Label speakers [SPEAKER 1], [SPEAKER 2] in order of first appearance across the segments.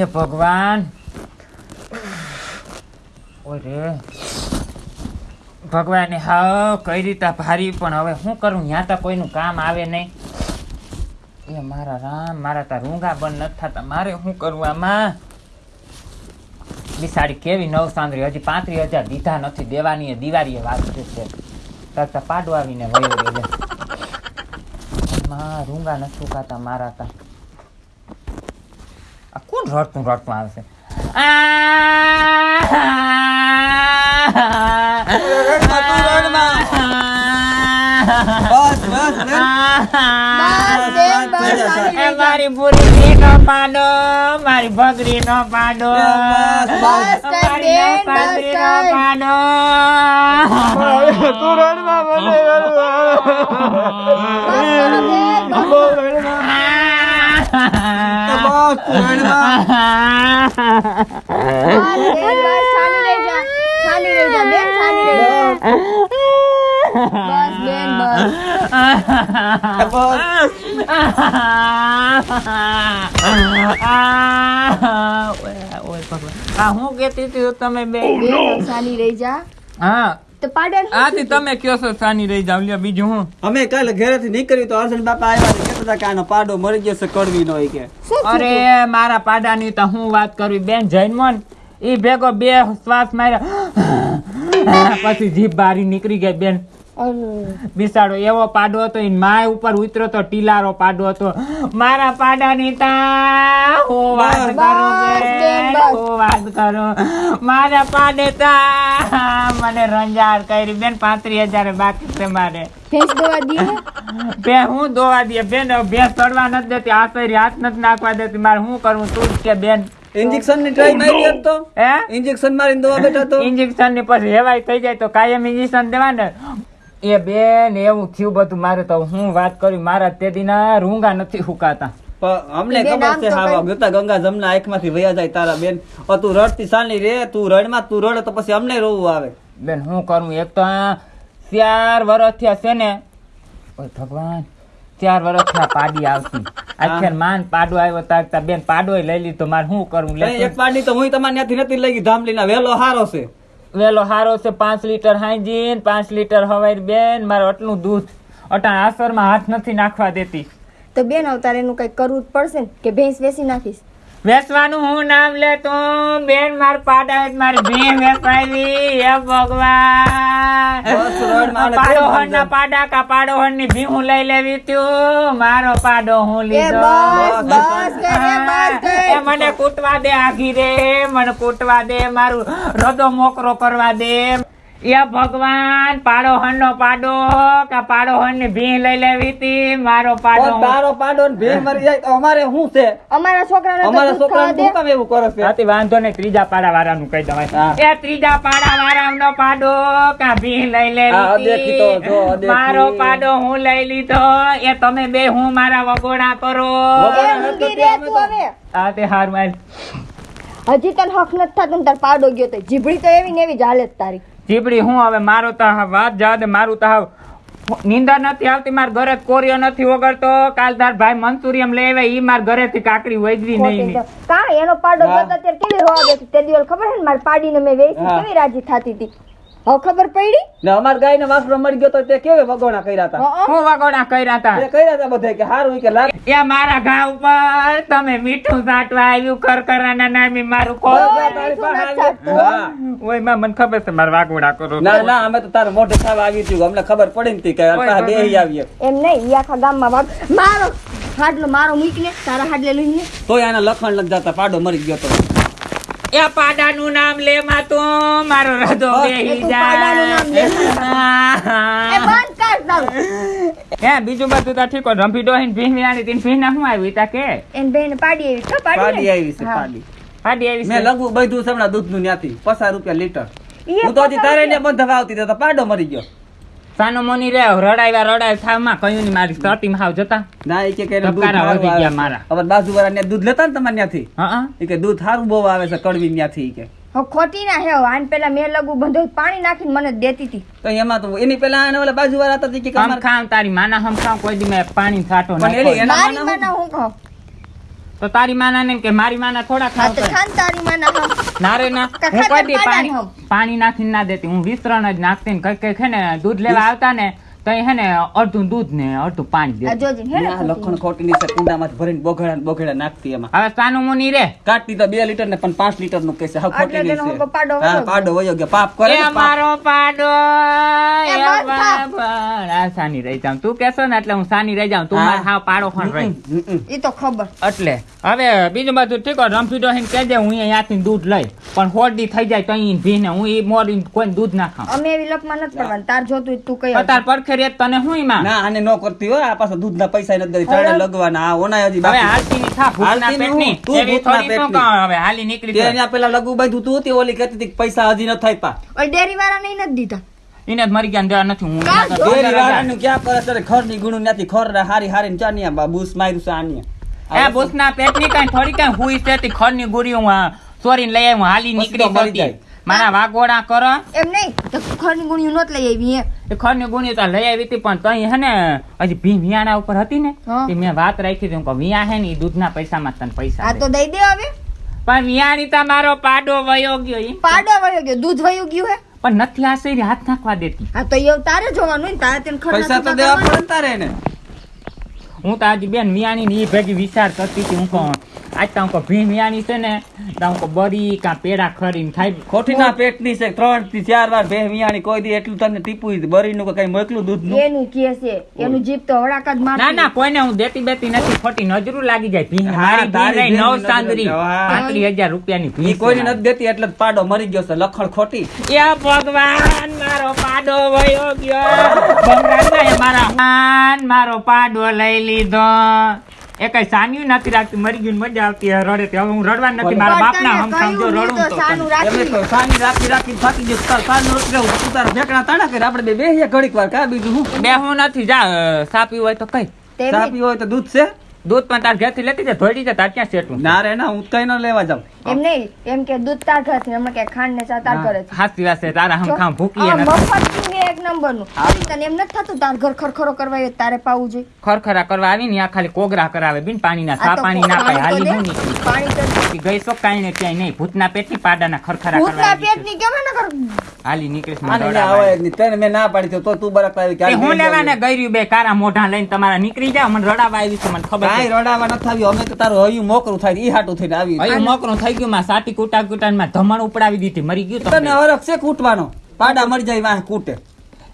[SPEAKER 1] એ ભગવાન. ઓરે. ભગવાને હા કઈ રીતે ભારી, પણ હવે શું કરું? ત્યાં તો કોઈનું કામ આવે નહીં. એ મારા રામ, મારા તા રૂંગા બંધ નથી થતા. મારે શું કરવું આમાં? બિસાડી કેવી નવ સાંદરી હજી પાંત્રીસ હજાર દીધા નથી. દેવાની દિવાળીએ વાત છે તરતા પાડો આવીને વયો રૂંગા નથી સુકાતા મારા તા. કોણ રડતું રડતું
[SPEAKER 2] રહી જા.
[SPEAKER 1] મારી બુરી નો પાડો મારી ભગરી નો પાડો. પાડો.
[SPEAKER 3] તું રડમાં મને
[SPEAKER 1] હું કેતી તમે બે
[SPEAKER 2] સાની રહી જા.
[SPEAKER 1] હા
[SPEAKER 2] તો પાડે.
[SPEAKER 1] આથી તમે કયો છો સાની રહી જાવ લ્યો બીજું હું.
[SPEAKER 3] અમે કાલે ઘરેથી નીકળી તો હર્ષદ બાપા આવ્યા ને કહેતા હતા કે આનો પાડો મરી ગયો છે કડવી નો કે.
[SPEAKER 1] અરે મારા પાડાની તો હું વાત કરવી બેન જૈનમોન ઈ ભેગો બે શ્વાસ માર્યા. પછી જીભ બારી નીકળી ગઈ બેન. બિસાડો એવો પાડો હતો માય ઉપર ઉતરો તો ટીલારો પાડો હતો. મારા પાડાની તા હું વાત કરો. હું વાત કરો. મારા પાડે તા મને રંજાર કરી. બેન પાંત્રીસ હજાર બાકી છે મારે.
[SPEAKER 2] ભેંસ દોવા દઈએ?
[SPEAKER 1] બે હું દોવા દે બેન ભેંસ ચડવા નથી દેતી આ સરી હાથ નથી નાખવા દેતી. મારે શું કરવું તું કે બેન?
[SPEAKER 3] ઇન્જેક્શનની ટ્રાય મારી હોત
[SPEAKER 1] હે?
[SPEAKER 3] ઇન્જેક્શન મારીને દવા બેઠા તો?
[SPEAKER 1] ઇન્જેક્શનની પછી હેવાય થઈ જાય તો કાયમ ઇન્જેક્શન દેવા ને એ બેન એવું થયું બધું મારે તો હું વાત કરી મારા તે દીના રૂંગા નથી હુકાતા.
[SPEAKER 3] પણ અમને ખબર છે
[SPEAKER 2] તો
[SPEAKER 3] હા ગતા ગંગા જમના આંખમાંથી વયા જાય તારા બેન. તું રડતી સાલી રે તું રડમાં તું રડે તો પછી અમને રોવું આવે.
[SPEAKER 1] બેન હું કરું? એક તો ચાર વર્ષ થયા છે ને ઓય ભગવાન ચાર વર્ષ થયા પાડી આવતી આખેર માન પાડો આવ્યો તાકતા બેન પાડો લઈ લીધો મારે શું
[SPEAKER 3] કરું? એક પાડી તો હું તમારે ત્યાંથી નથી લઈ ગઈ ધામલીના વેલો હારો છે.
[SPEAKER 1] વેલો હારો છે પાંચ લીટર હાઈજીન પાંચ લીટર હવાઈ બેન મારે આટલું દૂધ. અટાણ આસરમાં હાથ નથી નાખવા દેતી.
[SPEAKER 2] તો બેન અવતારે એનું કઈ કરવું જ પડશે ને કે ભેંસ વેસી નાખીશ?
[SPEAKER 1] વેસવાનું હું નામ લે તો બેન માર પાડા મારી ભીમ વેચાવી હે ભગવાન.
[SPEAKER 3] પાડો
[SPEAKER 1] હણ ના પાડા કા પાડોહણની ભી હું લઈ લેવી ત્યું. મારો પાડો હું લીધો.
[SPEAKER 2] બસ બસ કે રે બસ
[SPEAKER 1] મને કૂટવા દે આઘી રે મને કૂટવા દે મારું રદો મોકરો કરવા દે. એ ભગવાન પાડોહણ નો પાડો કા પાડોહણની ભીહ લઈ લેવી હતી મારો પાડો
[SPEAKER 3] તારો પાડો ને ભેં મરી જાય તો અમારે શું છે?
[SPEAKER 2] અમારા છોકરાને
[SPEAKER 3] અમારા છોકરાને શું કામ એવું કરે છે?
[SPEAKER 1] હાથી વાંધો ને ત્રીજા પાડા વાળાનું કહી દવાય એ ત્રીજા પાડા વાળાનો પાડો કે ભીહ લઈ
[SPEAKER 3] લેવી.
[SPEAKER 1] મારો પાડો હું લઈ લીધો એ તમે બે હું મારા વગોડા કરો. આ તે હારું હાલ.
[SPEAKER 2] હજી તને હક નથી થતું તાર પાડો ગયો તો. જીભડી તો એવી ને એવી જ હાલત તારી.
[SPEAKER 1] ચીપડી હું હવે મારો તો હા વાત દે મારું તો નિંદર નથી આવતી મારા ઘરે કોરિયો નથી વગરતો કાલ તાર ભાઈ મનસુરિયમ લઈ આવે ઈ મારા ઘરેથી કાકડી વૈદવી નહીં.
[SPEAKER 2] કા એનો પાડો
[SPEAKER 3] હા.
[SPEAKER 2] ગયો ત્યારે કેવી રોવા દે તે દિવસ ખબર છે ને મારી પાડીને મેં વેચી કેવી રાજી થતી હતી? હવે ખબર પડી?
[SPEAKER 3] ને અમાર ગાય ને વાસડો મરી ગયો તો તે કેવે વગોણા કર્યા હતા
[SPEAKER 2] હં,
[SPEAKER 1] વગોણા કર્યા હતા
[SPEAKER 3] તે કર્યા હતા બધે કે હારું કે લાગ.
[SPEAKER 1] એ મારા ઘા ઉપર તમે મીઠું સાટવા આવ્યું કરકરાના નામે મારું
[SPEAKER 2] ઓય,
[SPEAKER 1] માં મને ખબર છે મારા વાગોડા કરો
[SPEAKER 3] ના ના અમે તો તારે મોઢે આવી હતી અમને ખબર પડી ને કે પાછા આવીએ.
[SPEAKER 2] એમ નહીં ઈ આખા ગામમાં વાગ મારો હાડલો મારો મૂકીને તારા હાડલે લઈને.
[SPEAKER 3] તોય આના લખણ લખ જતા પાડો મરી ગયો તો.
[SPEAKER 1] એ પાડાનું નામ લે માં તો મારો બેહી જાય.
[SPEAKER 2] તારું
[SPEAKER 1] હે બીજું બધું તો ઠીક હોય. રંભી ડોહીને આની તીન ભીંના શું આવ્યું તા કે?
[SPEAKER 2] એન બેન પાડી તો
[SPEAKER 3] આવી છે
[SPEAKER 2] હા.
[SPEAKER 3] પાડી.
[SPEAKER 1] પાડી આવી
[SPEAKER 3] મેં
[SPEAKER 1] છે.
[SPEAKER 3] બધું છે હમણાં દૂધનું ન્યાથી. પચાસ રૂપિયા લીટર. હું તો હજી તારે ને બંધ આવતી તો પાડો મરી ગયો.
[SPEAKER 1] સાનો મોની રે રડાવ્યા રડાવ્યા થામાં કયું ની મારી સટીમાં હાવ જતા.
[SPEAKER 3] ના એ કે કે દૂધ
[SPEAKER 1] વધી ગયા મારા.
[SPEAKER 3] હવે બાજુ વાળા દૂધ લેતા ને તમારે ત્યાંથી
[SPEAKER 1] હા
[SPEAKER 3] એ કે દૂધ સારું બહુ આવે છે કડવી ત્યાંથી કે.
[SPEAKER 2] ખોટી ના હે આન પેલા મેં લગુ બંધો પાણી નાખીને મને દેતી હતી.
[SPEAKER 3] તો એમાં તો એની પેલા આને ઓલા બાજુ વાળા હતા કે
[SPEAKER 1] કામ
[SPEAKER 3] અમારે-
[SPEAKER 1] ખામ તારી માના હમ ખામ કોઈ દી મેં પાણી છાટો
[SPEAKER 3] પણ
[SPEAKER 1] નાખ્યો.
[SPEAKER 3] એના
[SPEAKER 2] મારી
[SPEAKER 3] માના
[SPEAKER 2] માના હું કહું?
[SPEAKER 1] તો તારી માના ને કે મારી માના થોડા ખાવ
[SPEAKER 2] તારી માના
[SPEAKER 1] ના રે ના હું કોઈ પાણી પાણી નાખીને ના દેતી હું વિસ્તરણ જ નાખતી ને કઈ કઈ છે ને દૂધ લેવા આવતા ને તો હે ને અડધું દૂધ ને અડધું પાણી
[SPEAKER 2] આ
[SPEAKER 1] દે
[SPEAKER 2] જોજે હે ને
[SPEAKER 3] લખણ ખોટીની છે કુંડામાંથી ભરીને બોઘડા ને બોઘડા નાખતી એમાં.
[SPEAKER 1] હવે સાનું મુની રે.
[SPEAKER 3] કાટતી તો બે લીટર ને પણ પાંચ લીટરનું કહેશે. હાવ ખોટી
[SPEAKER 2] ની
[SPEAKER 3] છે.
[SPEAKER 2] પાડો વયો
[SPEAKER 3] હા
[SPEAKER 2] ગયો.
[SPEAKER 3] પાડો વયો ગયો. પાપ કરે
[SPEAKER 1] એ મારો પાડો
[SPEAKER 2] એ થા.
[SPEAKER 1] આ સાની રહી જાઉં. તું કેસો ને એટલે હું સાની રહી જાઉં. તું
[SPEAKER 3] હા.
[SPEAKER 1] પાડો ખણ રહી.
[SPEAKER 2] ઈ તો ખબર.
[SPEAKER 1] એટલે હવે બીજું બધું ઠીક રમફી ડોહીને કહેજે હું અહીંયાથી દૂધ લઈ. પણ હોડી થઈ જાય તો અહીં ભીને હું ઈ મોરી કોઈ દૂધ ના ખાઉં.
[SPEAKER 2] અમે એવી લપમાં નથી પડવાનું. તાર જોતું તું કઈ
[SPEAKER 1] તાર પડખે રે તને હું ઈમાં
[SPEAKER 3] ના આને નો કરતી હો આ પાછા દૂધના પૈસા ન દેતી ચાલે લગવાના. આ ઓનાય હજી
[SPEAKER 1] હવે હાલતી ની થા ભૂખના
[SPEAKER 3] હાલતી ની
[SPEAKER 1] પેટની.
[SPEAKER 3] તું
[SPEAKER 1] શું
[SPEAKER 3] પેટની.
[SPEAKER 1] હવે હાલી નીકળી
[SPEAKER 3] તે. અહીંયા પેલા લગુ બાંધ્યું તું તે ઓલી કહેતી હતી પૈસા હજી ન થાય પા
[SPEAKER 2] ઓય ડેરી વાળા ને ન દીધા.
[SPEAKER 1] એને જ મરી ગયા ને દેવા નથી હું
[SPEAKER 3] ડેરી. વાળાનું ક્યાં કરે? છે ખરની ગુણું નથી ખર હારી હારી ને ચાનિયા બા બુસ માર્યું છે આનિયા
[SPEAKER 1] એ ભૂસના પેટની કઈ થોડી કઈ હુઈ છે તે ખરની ગુરી હું સોરી લઈ આવ્યું હાલી નીકળી
[SPEAKER 3] તો મરી
[SPEAKER 1] વાગોડા કરો.
[SPEAKER 2] એમ નહીં તો ખરની ગુણ્યું નહોત લઈ આવી
[SPEAKER 1] એ ખરની ગુણ્યું તો લઈ આવી હતી પણ તઈ હે ને હજી ભી વિયાણા ઉપર હતી ને. તે મેં વાત રાખી હતી કે વિયા હે ને એ દૂધના પૈસામાં તને પૈસા
[SPEAKER 2] આ તો દઈ દે હવે.
[SPEAKER 1] પણ વિયાણી તા મારો પાડો વયો ગયો ઈ.
[SPEAKER 2] પાડો વયો ગયો દૂધ વયું ગયું હે.
[SPEAKER 1] પણ નથી આ શેરી હાથ નાખવા દેતી.
[SPEAKER 2] આ તો એવું તારે જોવાનું ને તારે તેને ખર
[SPEAKER 3] પૈસા તો દેવા. પડે ને તારે એને.
[SPEAKER 1] હું તો આજે બેન વિયાણી ની ભેગી વિચાર કરતી હતી હું કહું આજ તો ભીમિયાની ભી છે ને તો બરી કા પેડા ખરીને ખાઈ
[SPEAKER 3] ખોટીના પેટની છે. ત્રણથી ચાર વાર બે કોઈ દી એટલું તને ટીપું બરીનું કે કઈ મોકલું દૂધ
[SPEAKER 2] એનું કે છે એનું જીભ તો હળાકા જ મારતી.
[SPEAKER 1] ના ના કોઈને હું દેતી બેતી નથી ખોટી નજરું લાગી જાય.
[SPEAKER 3] ભીમ
[SPEAKER 1] મારી
[SPEAKER 3] તારી
[SPEAKER 1] નવ ચાંદરી.
[SPEAKER 3] નજર,
[SPEAKER 1] હજાર રૂપિયાની
[SPEAKER 3] ભીમ કોઈને નથી દેતી એટલે પાડો મરી ગયો છે લખણ ખોટી.
[SPEAKER 1] એ ભગવાન મારો પાડો વયો ગયો. ભગવાન મારા મારો પાડો લઈ લીધો. એ કઈ સાન્યું નથી રાખતી મરી ગયું મજા આવતી રડે તે. હવે હું રડવા નથી મારા બાપ
[SPEAKER 2] ના
[SPEAKER 1] હમ સમજો રડું તો
[SPEAKER 2] સાનું
[SPEAKER 1] તને.
[SPEAKER 3] એમને તો સાની રાખી રાખી થાકી ગયો તાર સાનું રોટલી. તું તારા ઢેકણા તાણા કરે આપણે બે બેહીએ ઘડીક વાર કા બીજું હું
[SPEAKER 1] બે હું નથી જા સાપી હોય તો કઈ.
[SPEAKER 3] પીવો હોય તો દૂધ છે
[SPEAKER 1] દૂધ પણ તાર ઘેરથી લેતી જ ધોઈ છે તાર ક્યાં સેટું
[SPEAKER 3] ના રે ના હું કઈ ન લેવા જાઉં
[SPEAKER 2] એમ નહીં એમ કે દૂધ તાર ઘરેથી હમણાં કે ખાંડ ને ચા તાર ઘરેથી
[SPEAKER 1] હાસી વાસે તારા હમ ખામ ભૂકીએ
[SPEAKER 2] આ મફત પીને એક નંબરનું. તને એમ નથી થતું તાર ઘર ખરખરો કરવા આવ્યો તારે પાવું જોઈએ.
[SPEAKER 1] ખરખરા કરવા આવી ને આ ખાલી કોગરા કરાવે બિન સા પાણી ના પાય હાલી હું નીકળી.
[SPEAKER 2] પાણી તો
[SPEAKER 1] ગઈ સો કાંઈ ને ક્યાંય નહીં ભૂતના પેટની પાડાના ખરખરા.
[SPEAKER 2] કેમ ન કર
[SPEAKER 1] હાલી નીકળીશ મને
[SPEAKER 3] આને આવે જ તને મેં ના પાડી તો તો તું બરાક આવી કે
[SPEAKER 1] હું લેવાને
[SPEAKER 3] જાઉં.
[SPEAKER 1] બે કારા મોઢા લઈને તમારા નીકળી જાવ મને રડાવા આવી છે મને ખબર
[SPEAKER 3] કાંઈ રડાવા નથી આવ્યું અમે તો તારું હયું મોકરું થાય ઈ હાટું થઈને આવી
[SPEAKER 1] હયું મોકરું થઈ ગયું માં સાટી કૂટા કૂટા માં ધમણ ઉપડાવી દીધી મરી ગયું તમને.
[SPEAKER 3] હરખ છે કૂટવાનો? પાડા મરી જાય વાહ કૂટે.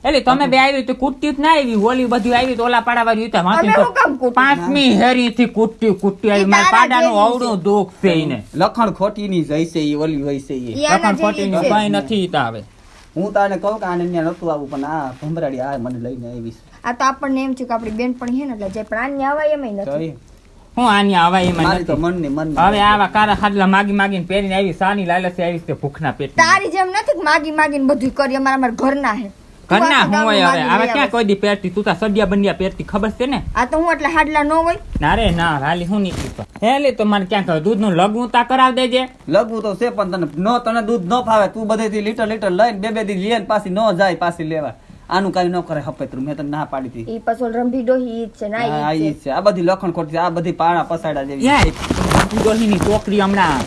[SPEAKER 1] એટલે તમે બે આવી તો કૂટતી જ ના આવી હોલી બધી આવી તો ઓલા પાડા વાળી ઉતા
[SPEAKER 2] અમે શું કામ કૂટું?
[SPEAKER 1] પાંચમી હેરી થી કૂટતી કૂટતી આવી. મારા
[SPEAKER 2] પાડા
[SPEAKER 1] નું
[SPEAKER 2] જેવી
[SPEAKER 1] દુઃખ છે એને.
[SPEAKER 3] લખણ ખોટી ની જઈશે ઈ ઓલી હોય છે
[SPEAKER 2] ઈ
[SPEAKER 1] લખણ ખોટી
[SPEAKER 2] ની છે.
[SPEAKER 1] કઈ નથી ઈ આવે.
[SPEAKER 3] હું તને કહું કે આને ન્યા નતું આવું પણ આ ભમરાડી આ મને લઈને આવી
[SPEAKER 2] આ તો આપણને એમ છે કે આપણી બેનપણી છે ને એટલે જે પ્રાણ આવે એમ નથી.
[SPEAKER 1] હું આની આવા
[SPEAKER 3] તો મનની મનની
[SPEAKER 1] હવે આવા કારા ખાડલા માગી માગીને પહેરીને આવી સાની લાલચી આવી છે ભૂખના પેટ
[SPEAKER 2] તારી જેમ નથી માગી માગી માગીને બધું કરી અમારા અમારા ઘરના હે.
[SPEAKER 1] ઘરના
[SPEAKER 2] તું
[SPEAKER 1] હું હોય
[SPEAKER 2] ગામનું
[SPEAKER 1] હવે?
[SPEAKER 2] માગી
[SPEAKER 1] આવા
[SPEAKER 2] લઈ
[SPEAKER 1] ક્યાં કોઈ દી પહેરતી? તું તાર સડિયા બંડિયા પહેરતી ખબર છે ને.
[SPEAKER 2] આ તો હું એટલે હાડલા નો હોય.
[SPEAKER 1] ના રે ના હાલી હું નીકળી તો. હેલી તો મને ક્યાં દૂધનું લગવું તા કરાવ દેજે.
[SPEAKER 3] લગવું તો છે પણ તને નો તને દૂધ ન ફાવે તું બધેથી લીટર લીટર લઈને બે બે દી લઈને પાછી ન જાય પાછી લેવા. આનું કઈ ન કરે હપેતરું મેં તને ના પાડી હતી.
[SPEAKER 2] ઈ પછી ઓલી રંભી ડોહી છે ના
[SPEAKER 3] હા,
[SPEAKER 2] ઈ
[SPEAKER 3] છે. આ બધી લખણ ખોટી આ બધી પાણા પસાડા જેવી.
[SPEAKER 1] યાર ડોહીની છોકરી હમણાં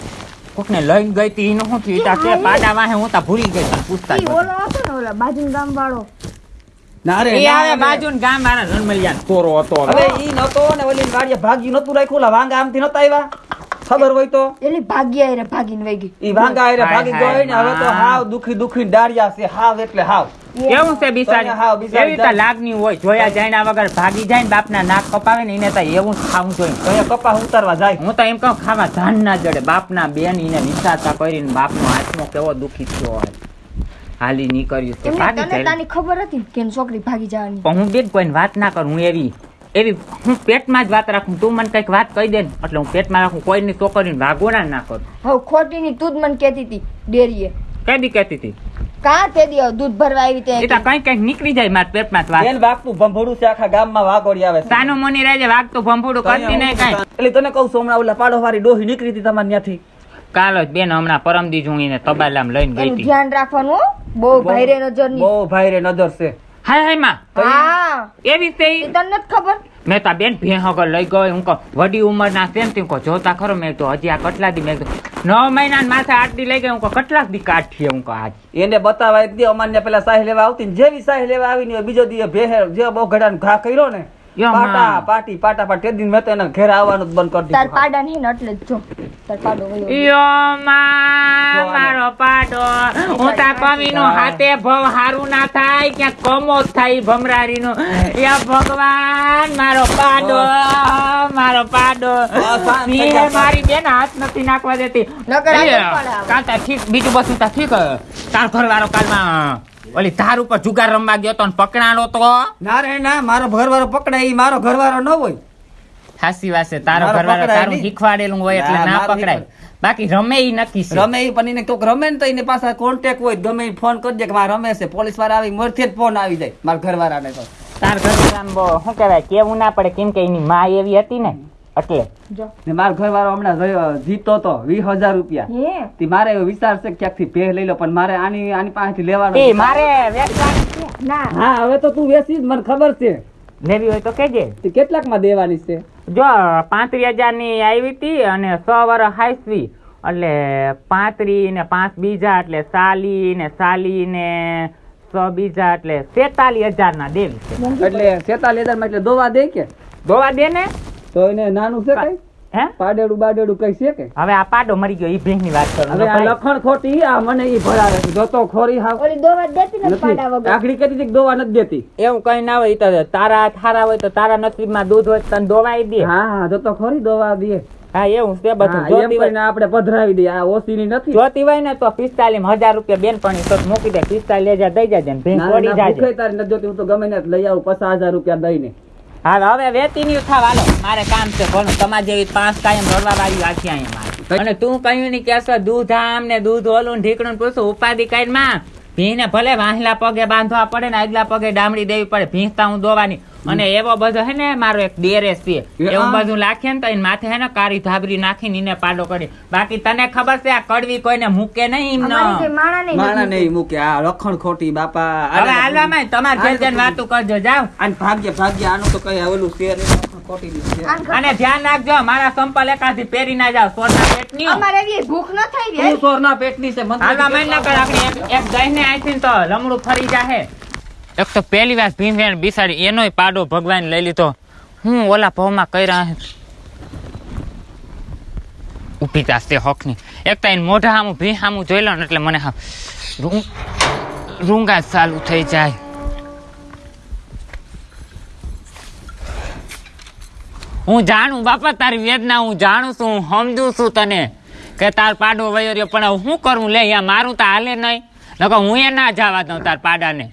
[SPEAKER 1] કોકને લઈને ગઈ તી એનું શું થયું ઈ તા પાડા વાહે હું તા ભૂલી ગઈ તા પૂછતા
[SPEAKER 2] ઈ ઓલો હતો ને ઓલા બાજુ ગામ વાળો
[SPEAKER 3] ના રે
[SPEAKER 1] એ આવે
[SPEAKER 3] રે.
[SPEAKER 1] બાજુ ગામ વાળા રણમલિયા તોરો હતો
[SPEAKER 3] હવે ઈ નતો ને ઓલી ગાડીએ ભાગી નતું રાખ્યું ઓલા વાંગા આમથી નતા આવ્યા ખબર હોય તો?
[SPEAKER 2] એલી ભાગી આયરે ભાગીને વઈ ગઈ.
[SPEAKER 3] ઈ વાંગા
[SPEAKER 1] આયરે
[SPEAKER 3] ભાગી ગઈ ને હવે તો
[SPEAKER 1] હા.
[SPEAKER 3] હાવ દુખી દુખી ડાળિયા છે હાવ એટલે હાવ.
[SPEAKER 1] કેવું છે બિસાડી? એવી તો લાગણી હોય જોયા જાયના વગર ભાગી જાય ને બાપના નાક કપાવે ને એને તો એવું જ ખાવું જોઈએ.
[SPEAKER 3] કપા ઉતારવા જાય?
[SPEAKER 1] હું તો એમ કહું ખાવા ધાન ના જડે. બાપના બેન એને વિચારતા કરીને બાપનો આત્મો કેવો દુખી થયો હોય. હાલી નીકળ્યું છે. ભાગી જાય.
[SPEAKER 2] તાની ખબર હતી કે છોકરી ભાગી જવાની?
[SPEAKER 1] પણ હું બેન કોઈને વાત ના કરું હું એવી એવી હું પેટમાં જ વાત રાખું. તું મને કંઈક વાત કહી દે ને એટલે હું પેટમાં રાખું. કોઈની છોકરીને વાગોડા ના કરું.
[SPEAKER 2] હવે ખોટી ની તું જ મને કહેતી હતી ડેરીએ.
[SPEAKER 1] બી કહેતી હતી?
[SPEAKER 2] કાં તે દી દૂધ ભરવા આવી તે
[SPEAKER 1] એ તો કંઈક કંઈક નીકળી જાય મારા પેટમાં જ
[SPEAKER 3] બેન વાગતું ભંભોડું છે આખા ગામમાં વાગોડી આવે છે.
[SPEAKER 1] મોની રહેજે વાગતું ભંભુડું કરતી નહીં કાંઈ.
[SPEAKER 3] એટલે તને કહું છું હમણાં ઓલા પાડો વાળી ડોહી નીકળી હતી તમારે ત્યાંથી.
[SPEAKER 1] કાલો જ બેન હમણાં પરમદી હું એને તબાલામાં લઈને ગઈ હતી.
[SPEAKER 2] ધ્યાન રાખવાનું હો. બહુ ભાઈરે નજરની.
[SPEAKER 3] બહુ ભાઈ રે નજર છે.
[SPEAKER 1] હાય હાયમાં.
[SPEAKER 2] હા.
[SPEAKER 1] એવી
[SPEAKER 2] તને નથી ખબર?
[SPEAKER 1] મેં તો બેન ભેં લઈ ગયો હું કહું વડી ઉંમરના છે ને તે જોતા ખરો મેં તો હજી આ કટલા દી મેં નવ મહિના માથે આટલી લઈ ગઈ, હું કેટલાક દી કાઢીએ હું આજ
[SPEAKER 3] એને બતાવા એક દી અમાન્ય પેલા સાહી લેવા આવતી ને જેવી સાહી લેવા આવી ને બીજો દી ભેહે જે બહુ ઘડા ઘા કર્યો ને. પાટા પાટી પાટા પાટી. તે દિન મેં તો એના ઘેર આવવાનું જ બંધ કરી
[SPEAKER 2] તાર પાડા નહીં એટલે જ જો. તાર પાડો
[SPEAKER 1] યો માં મારો પાડો. હું તા કમીનું હાથે ભવ હારું ના થાય ક્યાંક કમો થાય ભમરારીનું. યા ભગવાન મારો પાડો મારો પાડો.
[SPEAKER 3] જા.
[SPEAKER 1] મારી બેન હાથ નથી નાખવા દેતી.
[SPEAKER 2] નકર આજે
[SPEAKER 1] એટલે,
[SPEAKER 2] પડે આવે.
[SPEAKER 1] કાં તાર ઠીક બીજું બસ તાર ઠીક તાર ઘરવાળો કાલમાં ઓલી ધાર ઉપર જુગાર રમવા ગયો તો પકડાણો તો?
[SPEAKER 3] ના રે ના મારો ઘરવાળો પકડાય એ મારો ઘરવાળો ન હોય.
[SPEAKER 1] સાચી વાત છે
[SPEAKER 3] તારો
[SPEAKER 1] ઘરવાળો તારું શીખવાડેલું હોય એટલે
[SPEAKER 3] ના,
[SPEAKER 1] પકડાય. બાકી રમે ઈ નક્કી છે.
[SPEAKER 3] રમે ઈ પણ એને કોક રમે ને તો એને પાસે કોન્ટેક હોય ગમે એ ફોન કરી દે કે મારે રમે છે. પોલીસવાળા આવી મોરથી જ ફોન આવી જાય મારા ઘરવાળાને તો.
[SPEAKER 1] તાર ઘરવાળાને શું કહેવાય કેવું ના પડે કેમ કે એની માં એવી હતી ને એટલે
[SPEAKER 2] જો.
[SPEAKER 3] ને મારો ઘરવાળો હમણાં જીતો તો વીસ હજાર રૂપિયા. તે મારે એવો વિચાર છે કે ક્યાંકથી ભેહ લઈ લો પણ મારે આની આની પાસેથી લેવાનો
[SPEAKER 1] મારે વેચવાની છે.
[SPEAKER 2] ના.
[SPEAKER 3] હા હવે તો તું વેચી મને ખબર છે.
[SPEAKER 1] લેવી હોય તો કેજે
[SPEAKER 3] તે કેટલાકમાં દેવાની છે?
[SPEAKER 1] જો પાંત્રીસ હજારની આવી હતી અને સો વર્ષ હાઈસવી એટલે પાંત્રી ને પાંચ બીજા એટલે સાલી ને સાલી ને સો બીજા એટલે સેતાલી હજાર ના દેવી
[SPEAKER 3] એટલે સેતાલી હજારમાં એટલે દોવા દે કે?
[SPEAKER 1] દોવા દે ને?
[SPEAKER 3] તો એને નાનું છે કઈ?
[SPEAKER 1] હે?
[SPEAKER 3] પાડેડું બાડેડું કઈ છે કે?
[SPEAKER 1] હવે આ પાડો મરી ગયો ઈ ભેંસની વાત કરું.
[SPEAKER 3] હવે આ લખણ ખોટી આ મને ઈ ભરાવે છે. જોતો ખોરી હા
[SPEAKER 2] ઓલી દોવા દેતી નથી પાડા વગર.
[SPEAKER 3] આખડી કહેતી હતી કે દોવા નથી દેતી.
[SPEAKER 1] એવું કઈ ના હોય તો તારા થારા હોય તો તારા નસીબમાં દૂધ હોય તો તને દોવાઈ દે.
[SPEAKER 3] હા હા જોતો ખોરી દોવા દે.
[SPEAKER 1] હા એવું છે બધું. જોતી હોય
[SPEAKER 3] ને આપણે પધરાવી દઈએ. આ ઓસીની નથી.
[SPEAKER 1] જોતી હોય ને તો પિસ્તાલીસ હજાર રૂપિયા બેન પણ તો મૂકી દે. પિસ્તાલીસ હજાર દઈ જાજે ને ભેંસ
[SPEAKER 3] ના,
[SPEAKER 1] જાજે.
[SPEAKER 3] તારી નથી જોતી. હું તો ગમે ને લઈ આવું પચાસ હજાર રૂપિયા દઈને.
[SPEAKER 1] હા હવે વેતી નહીં થાવ. હાલો મારે કામ છે ભણું તમારે જેવી પાંચ કાયમ રડવા વાળી રાખી અહીંયા મારે. અને તું કહ્યું નહીં કેસો દૂધ આમ ને દૂધ ઓલું ને ઢીકણું પૂછું ઉપાધિ કાઢમાં ભીને ભલે વાહલા પગે બાંધવા પડે ને આગલા પગે ડામડી દેવી પડે ભીંસતા હું દોવાની અને એવો બધો હે ને મારો એક દેરેસ પીએ એવું બધું લાખે ને તો એને માથે હે ને કાળી ધાબરી નાખીને એને પાડો કરી. બાકી તને ખબર છે આ કડવી કોઈને મૂકે નહીં
[SPEAKER 2] માણા નહીં.
[SPEAKER 3] નહીં મૂકે. આ રખણ ખોટી બાપા.
[SPEAKER 1] હવે હાલવામાં તમારે જે જેમ વાતું કરજો જાવ
[SPEAKER 3] અને ભાગ્ય ભાગ્ય. આનું તો કઈ ઓલું શેર રખણ ખોટી ની
[SPEAKER 1] અને ધ્યાન રાખજો મારા સંપલ એકાથી પહેરી ના જાવ સોરના પેટ નહીં
[SPEAKER 2] અમારે એવી ભૂખ ન થઈ
[SPEAKER 3] તું
[SPEAKER 2] રહી
[SPEAKER 3] સોરના પેટની છે મને
[SPEAKER 1] હાલવા મહિના કર આપણે એક- એક દહીંને આઈથી તો લમડું ફરી જાહે. એક તો પહેલી વાર ભીમવેણ બિસાડી એનોય પાડો ભગવાન લઈ લીધો. હું ઓલા ભાવમાં કર્યા હે? ઊભી તાસ તે હકની. એક તો એને મોઢા સામું ભી સામું જોઈ લો ને એટલે મને રૂંગા જ ચાલુ થઈ જાય. હું જાણું બાપા તારી વેદના હું જાણું છું હું સમજું છું તને કે તાર પાડો વયો રહ્યો પણ શું કરું? લે યા મારું તો હાલે નહીં. નકર હું એ ના જવા દઉં તાર પાડાને.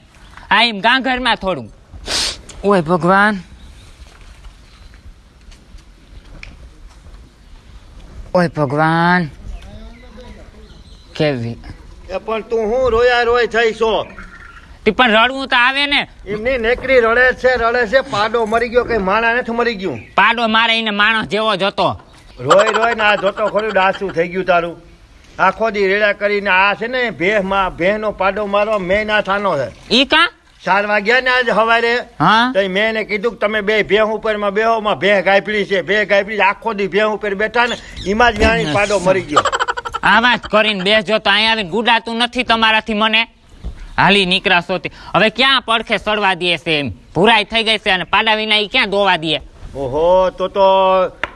[SPEAKER 1] આ એમ ગાંઘરમાં થોડું. ઓય ભગવાન. ઓય ભગવાન. કેવી?
[SPEAKER 4] પણ તું હું રોયા રોય થઈ છો
[SPEAKER 1] પણ રડવું તો આવે ને.
[SPEAKER 4] એમની નેકરી રડે છે રડે છે પાડો મરી ગયો કઈ માણા નથી મરી ગયું.
[SPEAKER 1] પાડો મારે એને માણસ જેવો જતો
[SPEAKER 4] રોય રોય ને આ જોતો ખરું ડાસું થઈ ગયું તારું. આખો દી રેડા કરીને આ છે ને ભેહમાં ભેહ નો પાડો મારો મેં ના થાનો છે
[SPEAKER 1] ઈ કા?
[SPEAKER 4] ચાર વાગ્યા ને આજ હવારે
[SPEAKER 1] હા.
[SPEAKER 4] તો મેં એને કીધું કે તમે બે ભેહ ઉપરમાં બેહો માં ભેહ ગાયપડી છે ભેહ ગાયપડી. આખો દી ભેહ ઉપર બેઠા ને એમાં જ જાણી પાડો મરી ગયો.
[SPEAKER 1] આવા જ કરીને બેસજો તો અહીંયા આવીને ગુડાતું નથી તમારાથી મને. હાલી નીકળા તે હવે ક્યાં પડખે સડવા દે છે એમ? ભૂરાઈ થઈ ગઈ છે અને પાડા વિના ક્યાં દોવા દે?
[SPEAKER 4] ઓહો તો તો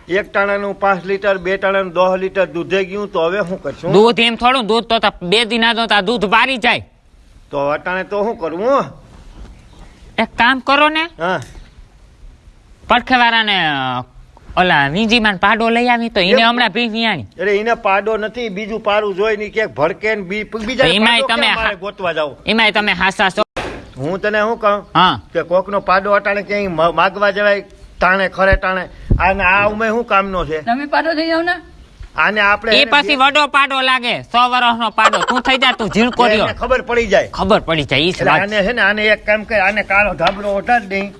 [SPEAKER 4] એક ટાણાનું પાંચ લીટર બે ટાણાનું દસ લીટર દૂધે ગયું તો હવે શું કરશું?
[SPEAKER 1] દૂધ એમ થોડું દૂધ તો બે દિના તો દૂધ બારી જાય.
[SPEAKER 4] તો અટાણે તો શું કરવું
[SPEAKER 1] એક કામ કરો ને.
[SPEAKER 4] હા.
[SPEAKER 1] પડખે વાળાને અ, ઓલા વીંજીમાં પાડો લઈ આવી તો એને હમણાં ભી વિયાણી
[SPEAKER 4] અરે એને પાડો નથી બીજું પારું જોઈ ની ક્યાંક ભડકે ને બી બીજા
[SPEAKER 1] એમાંય
[SPEAKER 4] પાડો
[SPEAKER 1] તમે
[SPEAKER 4] ગોતવા જાવ?
[SPEAKER 1] એમાંય તમે હાસા છો.
[SPEAKER 4] હું તને શું કહું?
[SPEAKER 1] હા.
[SPEAKER 4] કે કોકનો પાડો અટાણે ક્યાંય માગવા જવાય તાણે ખરે તાણે. અને આ ઉમે શું કામનો છે?
[SPEAKER 3] તમે પાડો થઈ જાવ ને.
[SPEAKER 4] આને આપણે
[SPEAKER 1] એ પછી વડો પાડો લાગે સો વર્ષનો પાડો. તું થઈ જા તું ઝીણકો રહ્યો.
[SPEAKER 4] ખબર પડી જાય.
[SPEAKER 1] ખબર પડી જાય
[SPEAKER 4] આને છે. ને આને એક કામ કરે આને કાળો ધાબરો ઓઢા જ
[SPEAKER 1] હા.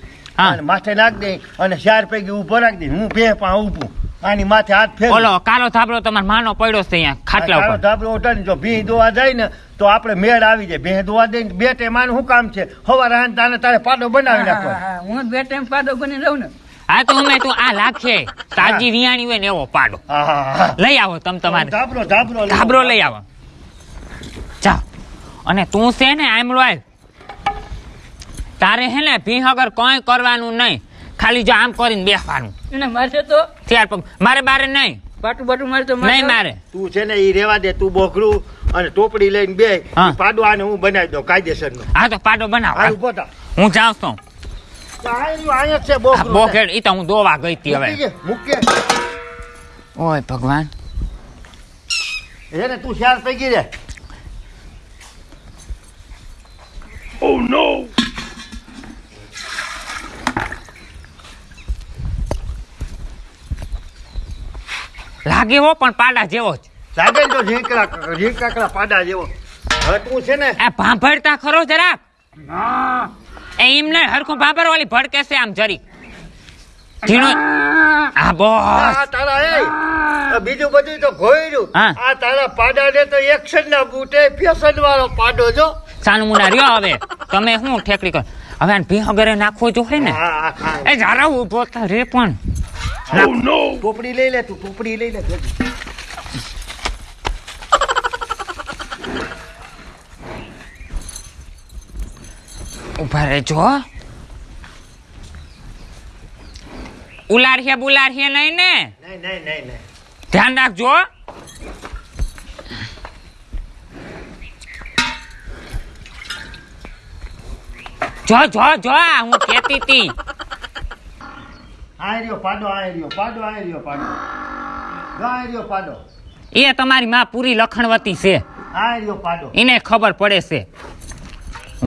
[SPEAKER 4] અને માથે નાખ દે અને ચાર પૈકી ઊભો રાખી દે. હું બે પા ઊભું. આની માથે હાથ ફેર
[SPEAKER 1] ઓલો કાલો થાબડો તમારા માનો પડ્યો છે અહીંયા ખાટલા
[SPEAKER 4] કાળો
[SPEAKER 1] ઉપર.
[SPEAKER 4] ધાબળો ઉઠાડીને જો ભી દોવા જાય ને તો આપણે મેળ આવી જાય. ભીં દોવા દે ને બે ટાઈમ આનું શું કામ છે? હવાર હાન તાને તારે પાડો બનાવી નાખો
[SPEAKER 3] હું બે ટાઈમ પાડો બની રહું ને.
[SPEAKER 1] હા તો અમે તો આ લાખે. તાજી વિયાણી હોય ને એવો પાડો. લઈ આવો તમે તમારે.
[SPEAKER 4] ધાબરો ધાબરો લઈ
[SPEAKER 1] ધાબરો
[SPEAKER 4] આવો.
[SPEAKER 1] લઈ આવો. જાઓ અને તું છે ને આમળો આવ તારે હે ને ભી વગર કોઈ કરવાનું નહીં. ખાલી જો આમ કરીને બેસવાનું.
[SPEAKER 3] એને મારે તો
[SPEAKER 1] ત્યાર પગ મારે બારે નહીં.
[SPEAKER 3] પાટું બાટું મારે તો
[SPEAKER 1] નહીં મારે.
[SPEAKER 4] તું છે ને એ રેવા દે તું બોકડું અને ટોપડી લઈને બે
[SPEAKER 1] હા.
[SPEAKER 4] પાડો આને હું બનાવી દઉં કાયદેસરનું
[SPEAKER 1] હા તો પાડો બનાવ. હું જાઉં છું.
[SPEAKER 4] અહીંયા જ છે બોકડું
[SPEAKER 1] ઈ તો હું દોવા ગઈ હતી
[SPEAKER 4] મૂકી
[SPEAKER 1] હવે. ઓય ભગવાન.
[SPEAKER 4] એને તું શાર પૈકી રે.
[SPEAKER 1] લાગે હો પણ પાડા જેવો જ.
[SPEAKER 4] સાગર તો ઝીંકડા ઝીંકાકડા પાડા જેવો. હટવું છે ને?
[SPEAKER 1] આ ભાંભળતા ખરો જરા એ એમને હરખું ભાંભર વાળી ભડકે છે આમ જરી ઝીણો આ બોસ.
[SPEAKER 4] આ તારા એ બીજું બધું તો ઘોયડું
[SPEAKER 1] હા.
[SPEAKER 4] આ તારા પાડા ને તો એક્શન ના બૂટે ફેશન વાળો પાડો જો.
[SPEAKER 1] સાનું મુના રહ્યો હવે. તમે શું ઠેકડી કર. હવે ભી વગેરે નાખવો જોઈએ ને. એ જરા ઊભો થા રે પણ.
[SPEAKER 4] ટોપડી લઈ લે તું ટોપડી લઈ લે.
[SPEAKER 1] ઊભા રહેજો ઉલારીએ બુલારીએ નહીં ને
[SPEAKER 4] નહીં નહીં નહીં
[SPEAKER 1] ધ્યાન રાખજો જો જો જો હું કેતી તી
[SPEAKER 4] આ રહ્યો પાડો આ રહ્યો પાડો આ રહ્યો પાડો. આ રહ્યો પાડો.
[SPEAKER 1] એ તમારી માં પૂરી લખણવતી છે.
[SPEAKER 4] આ રહ્યો પાડો.
[SPEAKER 1] એને ખબર પડે છે.